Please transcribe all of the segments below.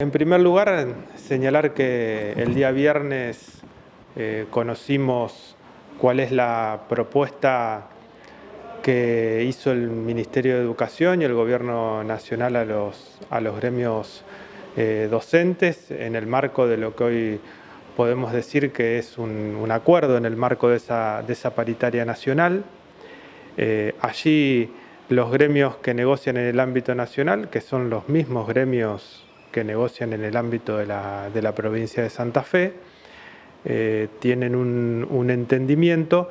En primer lugar, señalar que el día viernes eh, conocimos cuál es la propuesta que hizo el Ministerio de Educación y el Gobierno Nacional a los, a los gremios eh, docentes en el marco de lo que hoy podemos decir que es un, acuerdo en el marco de esa, paritaria nacional. Eh, allí los gremios que negocian en el ámbito nacional, que son los mismos gremios que negocian en el ámbito de la, provincia de Santa Fe, eh, tienen un, entendimiento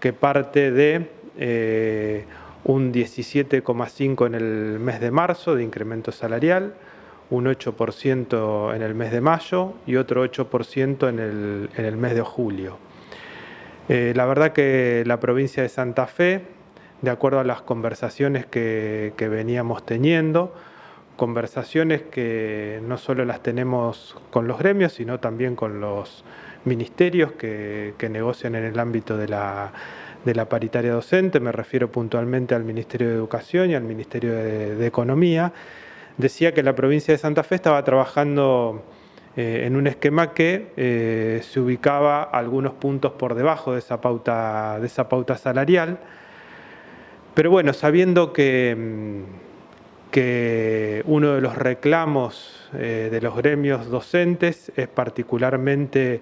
que parte de eh, un 17,5 en el mes de marzo de incremento salarial, un 8% en el mes de mayo y otro 8% en el, en el, mes de julio. Eh, la verdad que la provincia de Santa Fe, de acuerdo a las conversaciones que veníamos teniendo, conversaciones que no solo las tenemos con los gremios, sino también con los ministerios que, negocian en el ámbito de la, paritaria docente, me refiero puntualmente al Ministerio de Educación y al Ministerio de, Economía, decía que la provincia de Santa Fe estaba trabajando eh, en un esquema que eh, se ubicaba algunos puntos por debajo de esa pauta, de esa pauta salarial, pero bueno, sabiendo que mm, que uno de los reclamos eh, de los gremios docentes es particularmente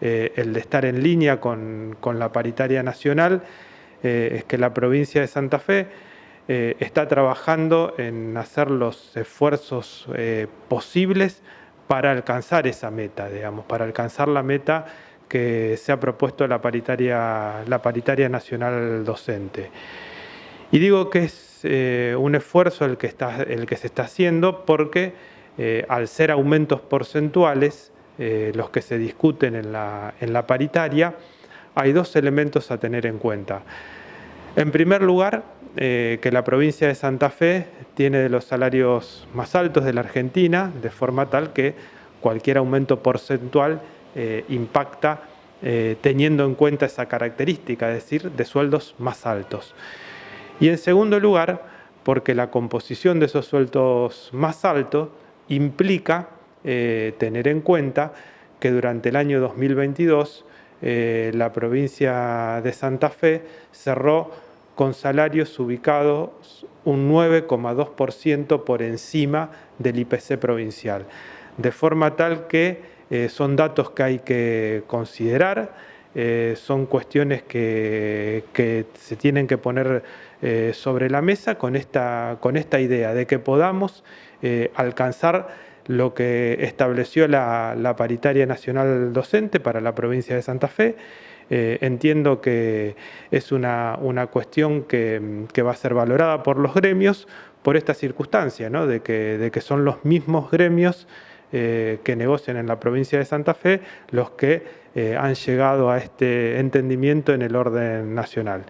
eh, el de estar en línea con, la paritaria nacional, eh, es que la provincia de Santa Fe está trabajando en hacer los esfuerzos posibles para alcanzar esa meta, digamos, para alcanzar la meta que se ha propuesto la paritaria, la paritaria nacional docente. Y digo que es eh, un esfuerzo el que, está, el que se está haciendo porque eh, al ser aumentos porcentuales, eh, los que se discuten en la, en la paritaria, hay dos elementos a tener en cuenta. En primer lugar, que la provincia de Santa Fe tiene de los salarios más altos de la Argentina, de forma tal que cualquier aumento porcentual impacta teniendo en cuenta esa característica, es decir, de sueldos más altos. Y en segundo lugar, porque la composición de esos sueldos más altos implica eh, tener en cuenta que durante el año 2022 eh, la provincia de Santa Fe cerró con salarios ubicados un 9,2% por encima del IPC provincial. De forma tal que eh, son datos que hay que considerar, son cuestiones que, que se tienen que poner eh, sobre la mesa con esta, con esta idea de que podamos eh, alcanzar lo que estableció la, paritaria nacional docente para la provincia de Santa Fe. Eh, entiendo que es una, cuestión que, va a ser valorada por los gremios por esta circunstancia, de, que, de, que, son los mismos gremios que negocian en la provincia de Santa Fe los que han llegado a este entendimiento en el orden nacional.